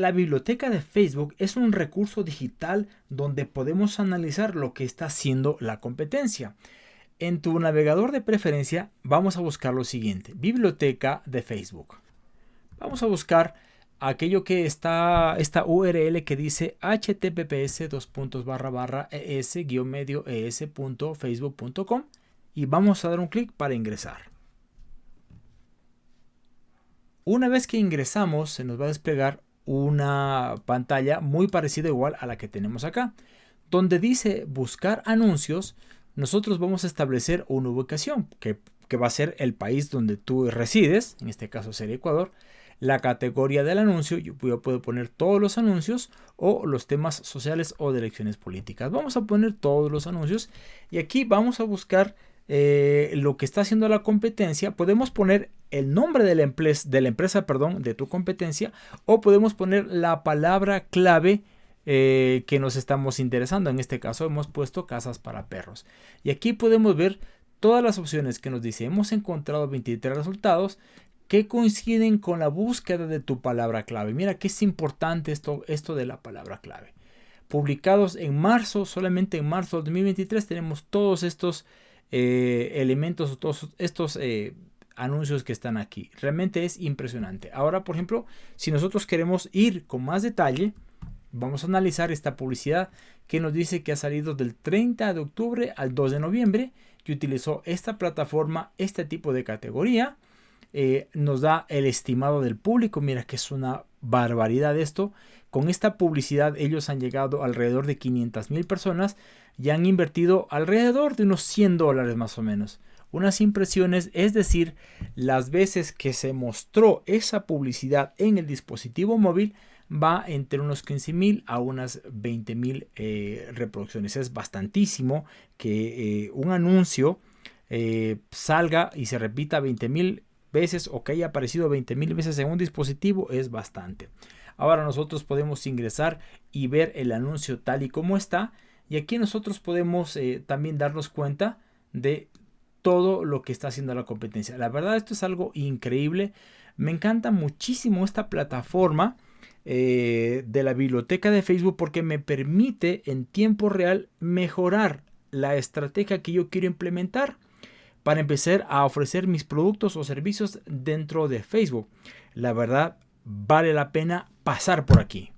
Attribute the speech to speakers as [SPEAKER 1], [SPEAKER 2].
[SPEAKER 1] La biblioteca de Facebook es un recurso digital donde podemos analizar lo que está haciendo la competencia. En tu navegador de preferencia vamos a buscar lo siguiente, biblioteca de Facebook. Vamos a buscar aquello que está, esta URL que dice https es-medio es.facebook.com y vamos a dar un clic para ingresar. Una vez que ingresamos se nos va a desplegar una pantalla muy parecida igual a la que tenemos acá. Donde dice buscar anuncios, nosotros vamos a establecer una ubicación que, que va a ser el país donde tú resides, en este caso sería Ecuador, la categoría del anuncio, yo puedo poner todos los anuncios o los temas sociales o de elecciones políticas. Vamos a poner todos los anuncios y aquí vamos a buscar eh, lo que está haciendo la competencia. Podemos poner el nombre de la, empresa, de la empresa, perdón, de tu competencia o podemos poner la palabra clave eh, que nos estamos interesando. En este caso hemos puesto casas para perros. Y aquí podemos ver todas las opciones que nos dice. Hemos encontrado 23 resultados que coinciden con la búsqueda de tu palabra clave. Mira que es importante esto, esto de la palabra clave. Publicados en marzo, solamente en marzo de 2023 tenemos todos estos eh, elementos, todos estos eh, anuncios que están aquí. Realmente es impresionante. Ahora, por ejemplo, si nosotros queremos ir con más detalle, vamos a analizar esta publicidad que nos dice que ha salido del 30 de octubre al 2 de noviembre, que utilizó esta plataforma, este tipo de categoría eh, nos da el estimado del público. Mira que es una barbaridad esto. Con esta publicidad ellos han llegado alrededor de 500 mil personas y han invertido alrededor de unos 100 dólares más o menos. Unas impresiones, es decir, las veces que se mostró esa publicidad en el dispositivo móvil va entre unos 15 mil a unas 20 mil eh, reproducciones. Es bastantísimo que eh, un anuncio salga y se repita 20 mil veces o que haya aparecido 20 mil veces en un dispositivo es bastante. Ahora nosotros podemos ingresar y ver el anuncio tal y como está. Y aquí nosotros podemos eh, también darnos cuenta de todo lo que está haciendo la competencia. La verdad esto es algo increíble. Me encanta muchísimo esta plataforma eh, de la biblioteca de Facebook porque me permite en tiempo real mejorar la estrategia que yo quiero implementar para empezar a ofrecer mis productos o servicios dentro de Facebook. La verdad, vale la pena pasar por aquí.